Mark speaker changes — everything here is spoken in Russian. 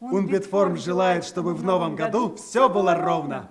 Speaker 1: Унбитформ желает, чтобы в новом году все было ровно.